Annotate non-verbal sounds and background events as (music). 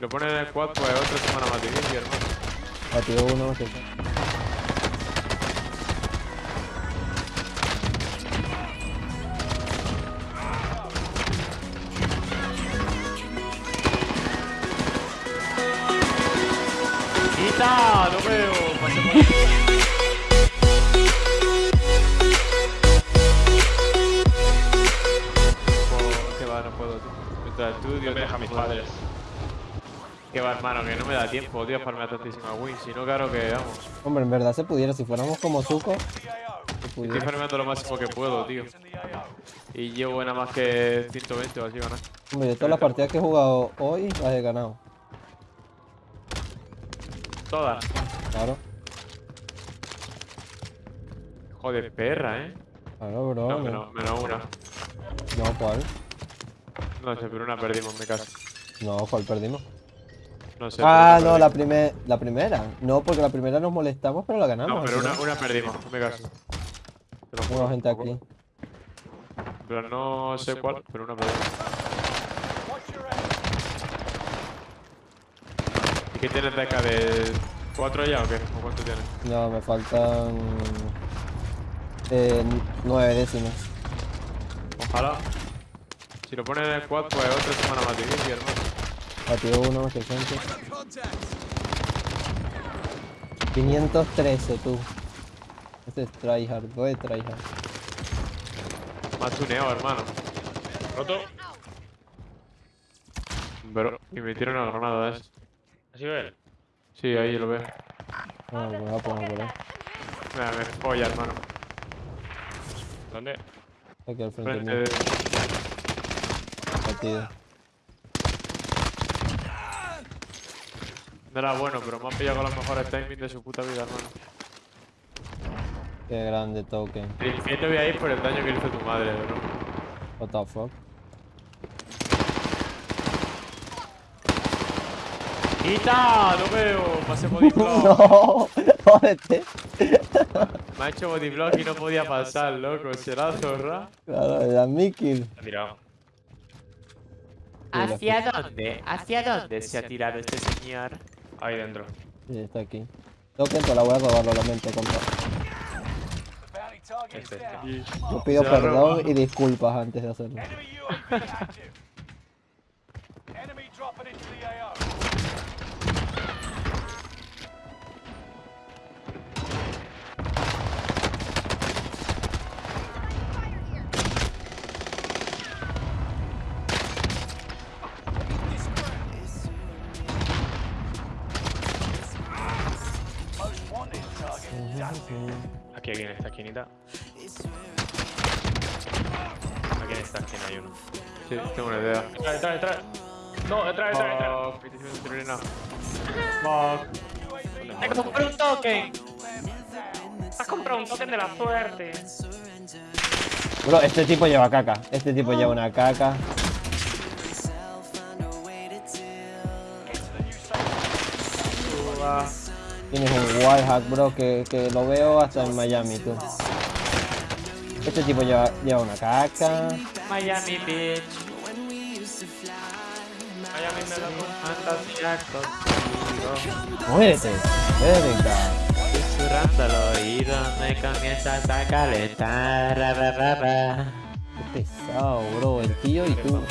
Si lo pones en el quad, pues otra semana más difícil, hermano. Batido uno, sí. ¡Quita! ¡Lo veo! Pase por- Que va, no puedo, tío. Mientras estudio, No me deja mis padres. Que va, hermano, que no me da tiempo, tío, a farmear tantísima win. Si no, claro que vamos. Hombre, en verdad se pudiera, si fuéramos como Zuko, Estoy farmeando lo máximo que puedo, tío. Y llevo nada más que 120 o así, ganar. Hombre, yo todas las partidas que he jugado hoy las he ganado. Todas. Claro, Joder, perra, ¿eh? claro, bro. No, menos, menos una. no, ¿cuál? No sé, pero una perdimos, me caso. No, ¿cuál perdimos? No sé. Ah, no, la, primer, la primera. No, porque la primera nos molestamos, pero la ganamos. No, pero una, una perdimos, me caso. Tengo gente aquí. Pero no sé cuál, pero una perdimos. ¿Y qué tienes de acá? ¿De 4 ya o qué? ¿O cuánto tienes? No, me faltan. Eh, nueve décimas. Ojalá. Si lo pones en el quad, pues otra semana más difícil, hermano. Batido uno, 800. 513, tú. Este es tryhard, voy tryhard. Más tuneado, hermano. Roto. Pero, y me tira una granada de. ¿Ha sido él? Sí, ahí lo veo. Ah, me voy a poner por ahí. Me folla, hermano. ¿Dónde? Aquí al frente Frente de... Batido. No era bueno, pero me han pillado con los mejores timings de su puta vida, hermano. Qué grande token. El infierno voy a ir por el daño que hizo tu madre, bro. What the fuck. ¡Quita! ¡Lo veo! Pasé bodyblock. no, jódete. Me ha hecho bodyblock (laughs) y no podía pasar, loco. ¿Será zorra? Claro, era mi kill. Ha tirado. ¿Hacia dónde? ¿Hacia dónde se ha tirado este señor? Ahí dentro. Sí, está aquí. Token, te la voy a robar, lo lamento, compa. Este. Yo pido perdón roba. y disculpas antes de hacerlo. Aquí, aquí en esta esquinita. Aquí en esta esquina hay uno. Sí, tengo una idea. Detrás, detrás, detrás. No, detrás, detrás, detrás. Fuck. ¡Te compré un token! ¡Has comprado un token de la suerte! Bro, este tipo lleva caca. Este tipo lleva una caca. Tienes un wallhack, bro, que, que lo veo hasta en Miami, tú. Este tipo lleva, lleva una caca. Miami Beach. Miami me lo Fantasía contigo. Muérete, verga. Susurrando al oído me comienzas a calentar. Ra, ra, ra, ra. Qué pesado, bro. El tío y tú.